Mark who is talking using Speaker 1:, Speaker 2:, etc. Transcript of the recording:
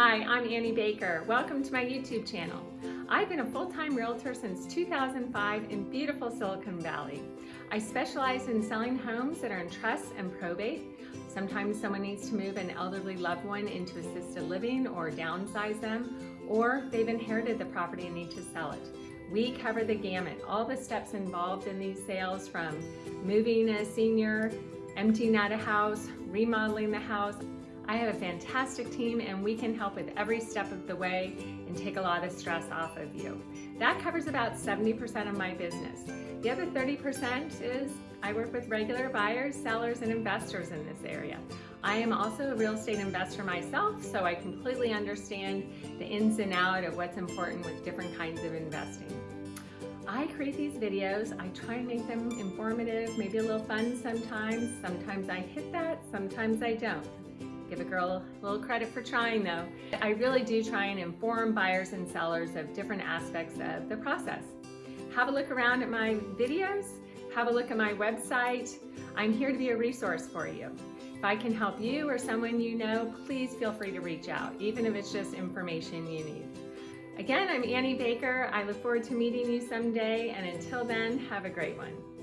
Speaker 1: Hi, I'm Annie Baker. Welcome to my YouTube channel. I've been a full-time realtor since 2005 in beautiful Silicon Valley. I specialize in selling homes that are in trust and probate. Sometimes someone needs to move an elderly loved one into assisted living or downsize them, or they've inherited the property and need to sell it. We cover the gamut, all the steps involved in these sales from moving a senior, emptying out a house, remodeling the house. I have a fantastic team and we can help with every step of the way and take a lot of stress off of you. That covers about 70% of my business. The other 30% is I work with regular buyers, sellers, and investors in this area. I am also a real estate investor myself, so I completely understand the ins and out of what's important with different kinds of investing. I create these videos, I try and make them informative, maybe a little fun sometimes. Sometimes I hit that, sometimes I don't. Give a girl a little credit for trying though. I really do try and inform buyers and sellers of different aspects of the process. Have a look around at my videos, have a look at my website. I'm here to be a resource for you. If I can help you or someone you know, please feel free to reach out, even if it's just information you need. Again, I'm Annie Baker. I look forward to meeting you someday, and until then, have a great one.